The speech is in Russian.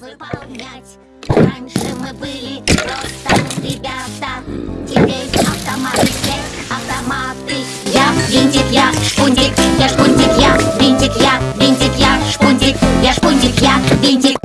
выполнять. Раньше мы были просто ребята, винтик я, шпунтик, я шпунтик я, винтик я, винтик я, шпунтик, я шпунтик я, винтик.